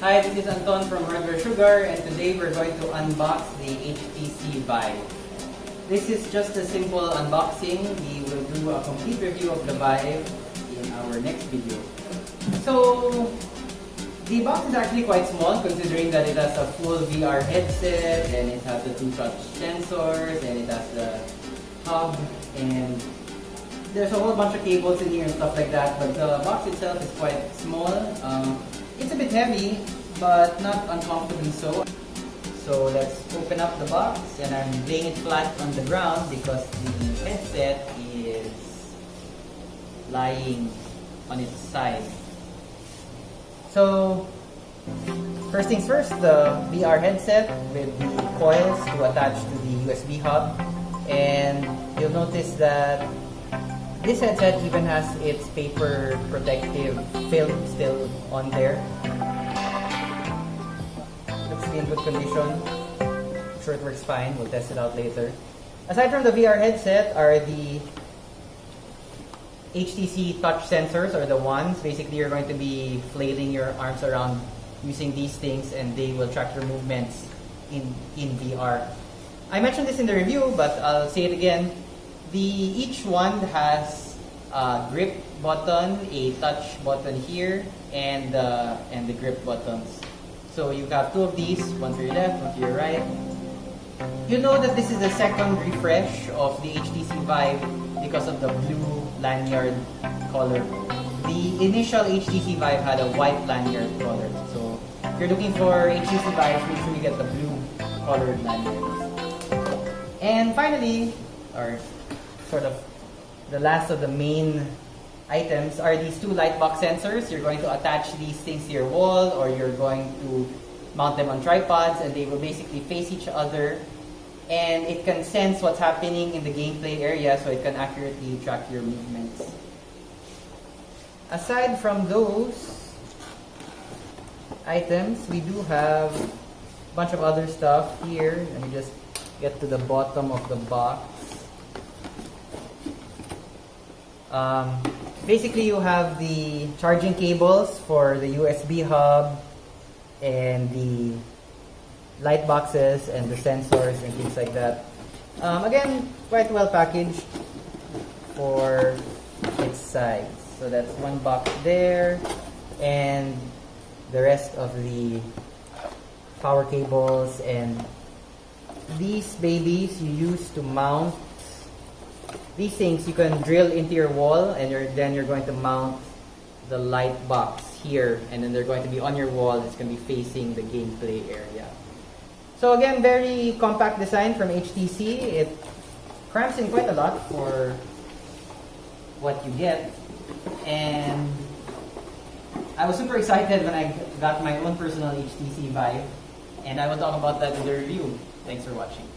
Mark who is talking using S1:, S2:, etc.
S1: Hi, this is Anton from Hardware Sugar and today we're going to unbox the HTC Vive. This is just a simple unboxing. We will do a complete review of the Vive in our next video. So, the box is actually quite small considering that it has a full VR headset and it has the two touch sensors and it has the hub and there's a whole bunch of cables in here and stuff like that but the box itself is quite small. Um, it's a bit heavy, but not uncomfortably so. So let's open up the box and I'm laying it flat on the ground because the headset is lying on its side. So, first things first, the VR headset with the coils to attach to the USB hub. And you'll notice that this headset even has its paper protective film still on there. Looks in good condition. I'm sure it works fine. We'll test it out later. Aside from the VR headset are the HTC touch sensors or the ones. Basically, you're going to be flailing your arms around using these things and they will track your movements in, in VR. I mentioned this in the review, but I'll say it again the each one has a grip button, a touch button here, and uh, and the grip buttons. So you have two of these, one to your left, one to your right. You know that this is the second refresh of the HTC Vive because of the blue lanyard color. The initial HTC Vive had a white lanyard color. So if you're looking for HTC Vive, make sure you get the blue colored lanyard. And finally, or sort of the last of the main items are these two light box sensors. You're going to attach these things to your wall or you're going to mount them on tripods and they will basically face each other and it can sense what's happening in the gameplay area so it can accurately track your movements. Aside from those items, we do have a bunch of other stuff here. Let me just get to the bottom of the box. Um, basically, you have the charging cables for the USB hub and the light boxes and the sensors and things like that. Um, again, quite well packaged for its size. So that's one box there and the rest of the power cables and these babies you use to mount these things you can drill into your wall and you're, then you're going to mount the light box here and then they're going to be on your wall. It's going to be facing the gameplay area. So again very compact design from HTC it cramps in quite a lot for what you get. And I was super excited when I got my own personal HTC Vive and I will talk about that in the review. Thanks for watching.